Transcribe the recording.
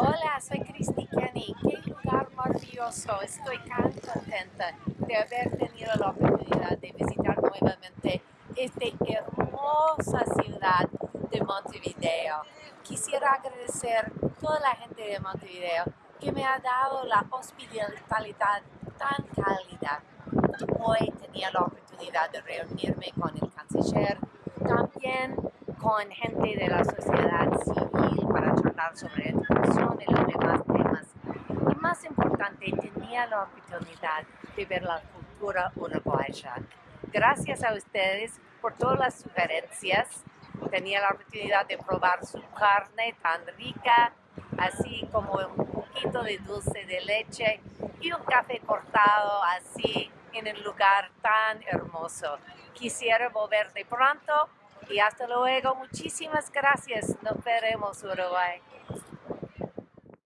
Hola, soy Cristi Kenny. Qué lugar maravilloso. Estoy tan contenta de haber tenido la oportunidad de visitar nuevamente esta hermosa ciudad de Montevideo. Quisiera agradecer a toda la gente de Montevideo que me ha dado la hospitalidad tan cálida. Hoy tenía la oportunidad de reunirme con el canciller, también con gente de la sociedad civil sobre educación y los demás temas. Y más importante, tenía la oportunidad de ver la cultura uruguaya. Gracias a ustedes por todas las sugerencias. Tenía la oportunidad de probar su carne tan rica, así como un poquito de dulce de leche y un café cortado así en el lugar tan hermoso. Quisiera volver de pronto y hasta luego. Muchísimas gracias. Nos veremos, Uruguay.